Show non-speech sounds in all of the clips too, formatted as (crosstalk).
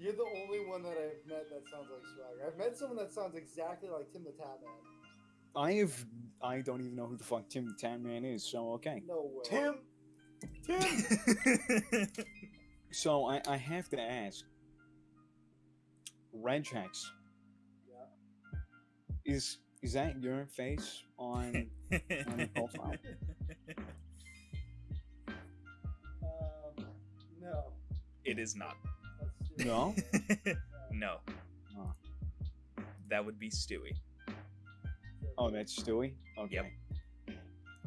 You're the only one that I've met that sounds like Swagger. I've met someone that sounds exactly like Tim the Tatman. I have. I don't even know who the fuck Tim the Tatman is. So okay. No way. Tim. Tim. (laughs) So I, I have to ask. Regex. Yeah. Is is that your face on on your profile? (laughs) Um, no. it is not. That's true. No. (laughs) no. Oh. That would be Stewie. Oh, that's Stewie. Okay. Yep.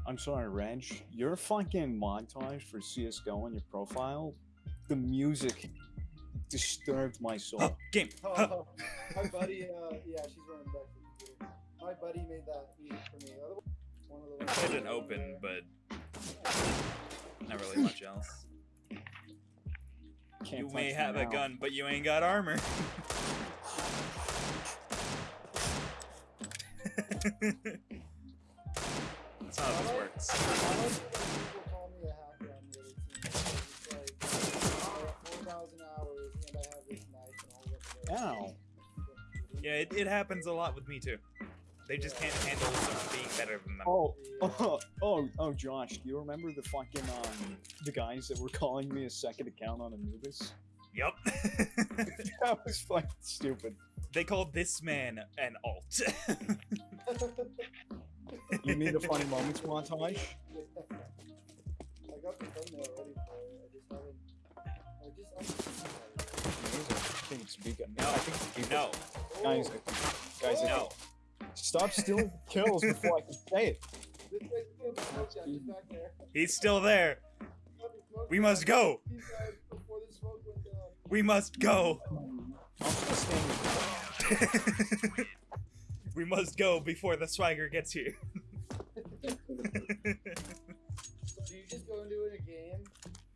I'm sorry, Reg. Your fucking montage for CS:GO on your profile, the music disturbed my soul. Game. Oh, my buddy, uh, yeah, she's running back to the computer. My buddy made that music for me. One of the I ones put it over open, there. but not really much else. Can't you may have a gun, but you ain't got armor. (laughs) That's how this works. I like when people call me a hacker on the other team. It's like, I have 4,000 hours and I have this knife and all that. Ow. Yeah, it, it happens a lot with me too. They just can't handle someone being better than them. Oh, oh, oh, oh, Josh, do you remember the fucking um the guys that were calling me a second account on Anubis? Yup. that was fucking stupid. they called this man an alt. You need a funny moments montage? I got the thumbnail ready for it. I just haven't. I just. I'm I think it's Vika. No. I think it's Vika. no, Guys, I think- guys, I no. Think- stop stealing kills before I can say it. This guy's still smoke shop. He's back there. He's still there. Got the smoke We must go. These guys before the smoke went down. We must go. I'm just staying we must go before the swagger gets here. (laughs) Do you just go into a game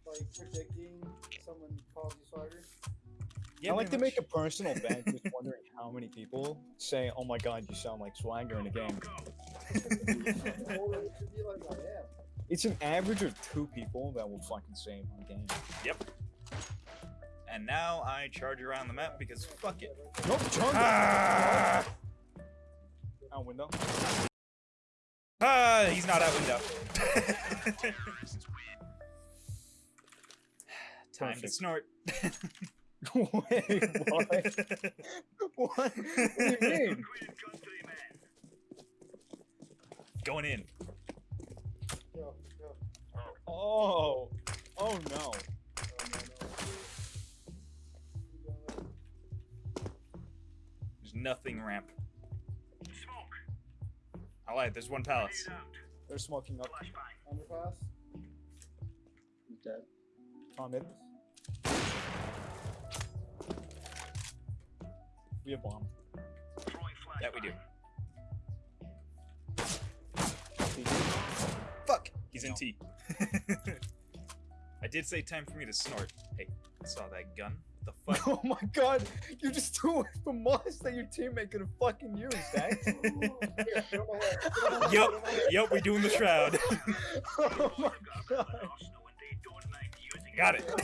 like predicting someone calls you swagger? I like to make a personal bet, just wondering how many people say, "Oh my god, you sound like Swagger in a game." Or it should be like I am. It's an average of two people that will fucking say it on a game. Yep. And now I charge around the map because fuck it. Nope, Jungle. Ah! Out window. Ah, he's not out window. (laughs) Time to snort. (laughs) (laughs) Wait, what? What? What do you mean? Going in. Yo, yo. Oh, oh no. Oh, no, no. You don't know. There's nothing ramp. I lied, there's one palace. They're smoking up. Underpass? He's dead. Tom mid. We have bomb. That we do. Fuck! He's in T. (laughs) I did say time for me to snort. Hey, I saw that gun. What the (laughs) fuck? Oh my god, you just threw the moss that your teammate could have fucking used, eh? Here, get on my head. Get on my head, Yup, get on my head. yup, we doing the shroud. (laughs) oh my god. Got it. (laughs)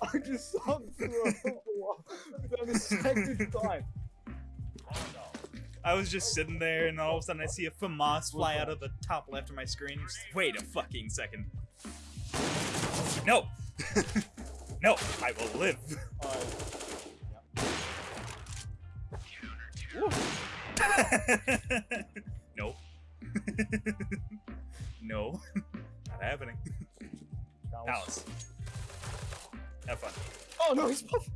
I just saw through a wall without a second thought. I was just sitting there, and all of a sudden I see a FAMAS fly out of the top left of my screen. Just, Wait a fucking second. No! (laughs) no, I will live. (laughs) no. no. Not happening. Alice. Have fun. Oh no, he's puff.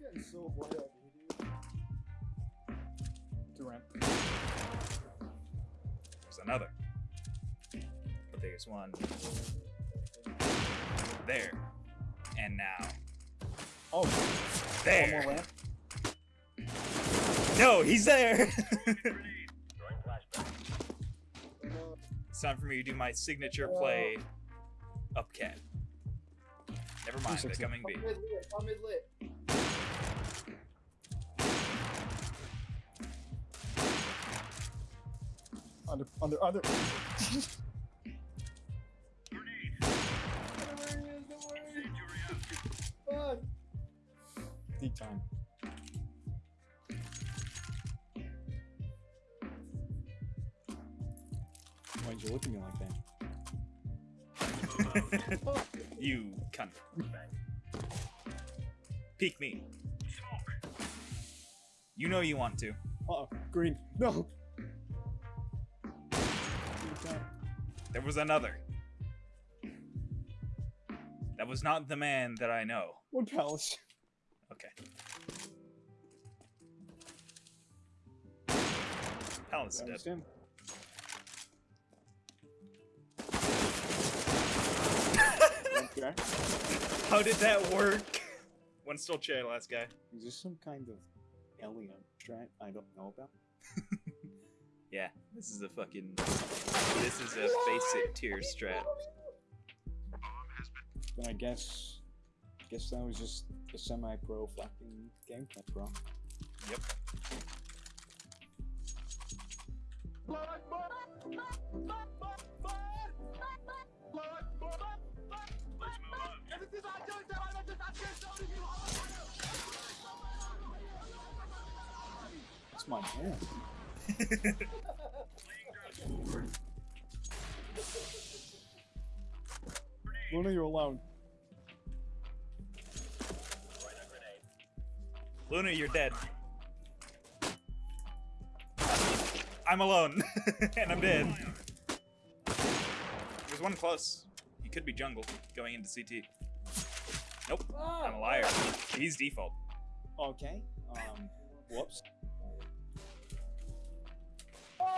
Getting so bored out here, dude. To ramp. There's another. But there's one there. And now. Oh, one more There! ramp. No, he's there! (laughs) It's time for me to do my signature play up cat. Never mind, they're coming B. I'm mid lit. Mid lit. Under, under, under. (laughs) Where he is, don't worry. Fuck. time. Why'd you look at me like that? (laughs) you cunt. Peek me. You know you want to. Uh-oh, green. No! There was another. That was not the man that I know. One palace. Okay. Palace dead. him. Okay. How did that work? (laughs) One still chair, last guy. Is this some kind of alien strat I don't know about? (laughs) Yeah, this is a fucking. This is a basic tier strat. Then I guess, guess that was just a semi-pro fucking gameplay, bro. Yep. It's my man. (laughs) Luna, you're alone. Luna, you're dead. I'm alone, (laughs) and I'm dead. There's one close. He could be jungle, going into CT. Nope, I'm a liar. He's default. Okay. Um. Whoops.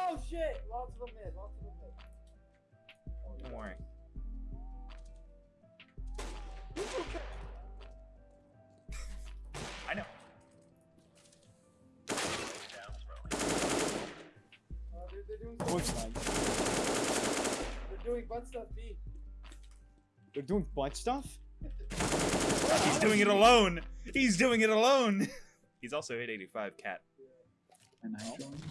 Oh shit! Lots of them mid, lots of them mid. Oh, Don't worry. I know. Uh, they're, they're doing One something. side. They're doing butt stuff B. They're doing butt stuff. He's doing it alone. He's doing it alone. (laughs) He's also 885 cat. And I joined.